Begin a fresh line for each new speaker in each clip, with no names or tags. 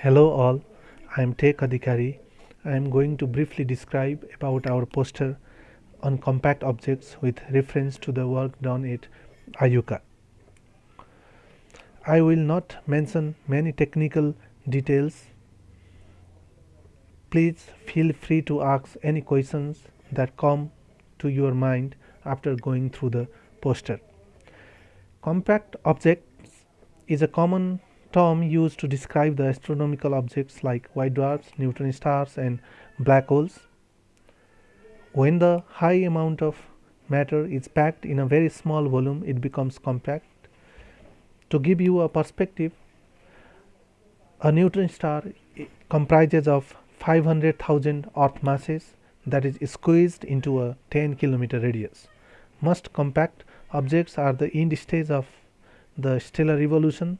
Hello all, I am Tek Adhikari. I am going to briefly describe about our poster on compact objects with reference to the work done at IUCAA. I will not mention many technical details. Please feel free to ask any questions that come to your mind after going through the poster. Compact objects is a common term used to describe the astronomical objects like white dwarfs, neutron stars and black holes. When the high amount of matter is packed in a very small volume, it becomes compact. To give you a perspective, a neutron star comprises of 500,000 earth masses that is squeezed into a 10 kilometer radius. Most compact objects are the end stage of the stellar evolution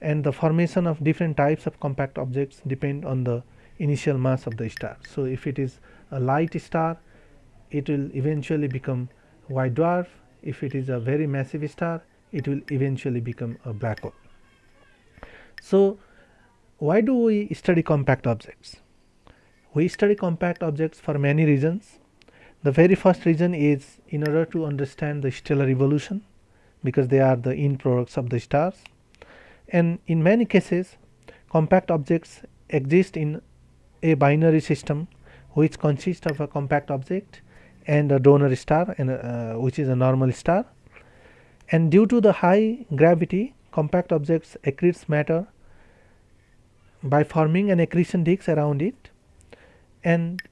and the formation of different types of compact objects depend on the initial mass of the star. So, if it is a light star it will eventually become white dwarf, if it is a very massive star it will eventually become a black hole. So, why do we study compact objects? We study compact objects for many reasons. The very first reason is in order to understand the stellar evolution because they are the end products of the stars and in many cases compact objects exist in a binary system which consists of a compact object and a donor star and uh, which is a normal star. And due to the high gravity compact objects accretes matter by forming an accretion disk around it. And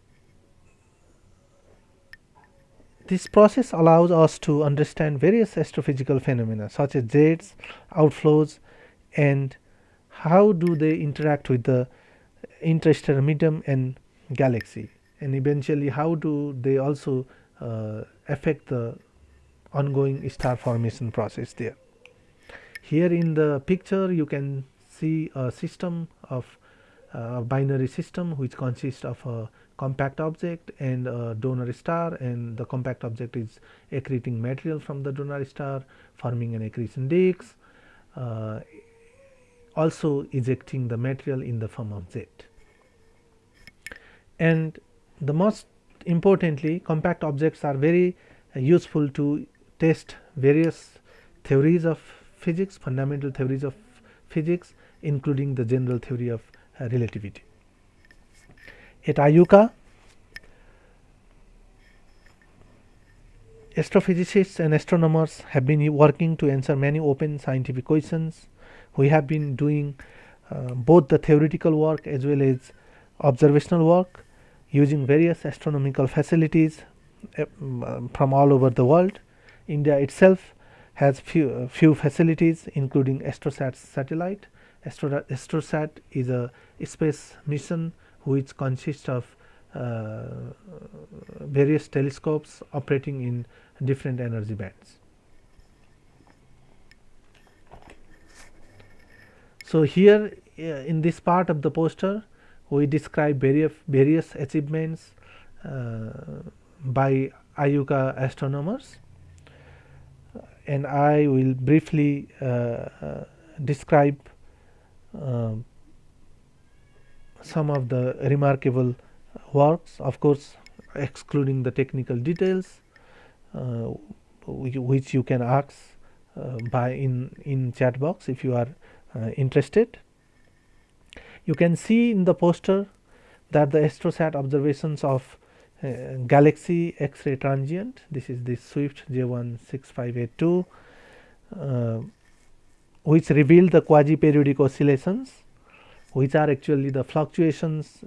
this process allows us to understand various astrophysical phenomena such as jets, outflows and how do they interact with the interstellar medium and galaxy and eventually how do they also uh, affect the ongoing star formation process there. Here in the picture you can see a system of uh, binary system which consists of a compact object and a donor star and the compact object is accreting material from the donor star forming an accretion disk uh, also ejecting the material in the form of jet. And the most importantly compact objects are very uh, useful to test various theories of physics, fundamental theories of physics including the general theory of uh, relativity. At IUCAA, astrophysicists and astronomers have been working to answer many open scientific questions we have been doing uh, both the theoretical work as well as observational work using various astronomical facilities uh, from all over the world. India itself has few, uh, few facilities including Astrosat satellite. Astro Astrosat is a space mission which consists of uh, various telescopes operating in different energy bands. So, here uh, in this part of the poster we describe various, various achievements uh, by IUCAA astronomers. And I will briefly uh, uh describe uh, some of the remarkable works of course excluding the technical details uh, which you can ask by in in chat box if you are uh, interested. You can see in the poster that the astrosat observations of uh, galaxy X-ray transient this is the Swift J16582 uh, which revealed the quasi periodic oscillations which are actually the fluctuations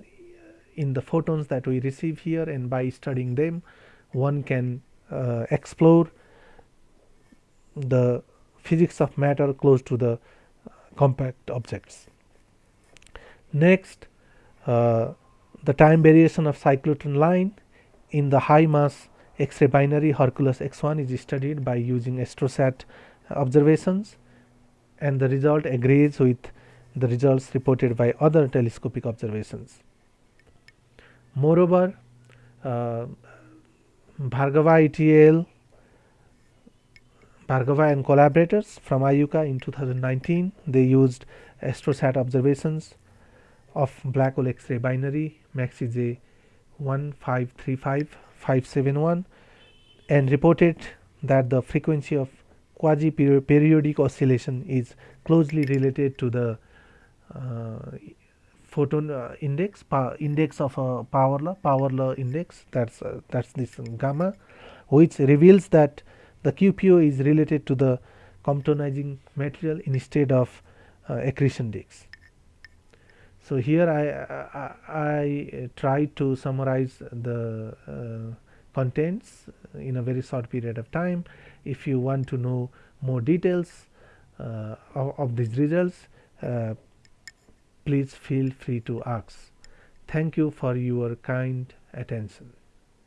in the photons that we receive here and by studying them one can uh, explore the physics of matter close to the compact objects. Next, uh, the time variation of cyclotron line in the high mass X-ray binary Hercules X1 is studied by using astrosat observations and the result agrees with the results reported by other telescopic observations. Moreover, uh, Bhargava et al. Bhargava and collaborators from IUCAA in 2019 they used astrosat observations of black hole X-ray binary MAXI J 1535571 and reported that the frequency of quasi periodic oscillation is closely related to the uh, photon uh, index index of a power law power law index that's uh, that's this gamma which reveals that the QPO is related to the comptonizing material instead of uh, accretion disks. So, here I, I, I try to summarize the uh, contents in a very short period of time. If you want to know more details uh, of, of, these results, uh, please feel free to ask. Thank you for your kind attention.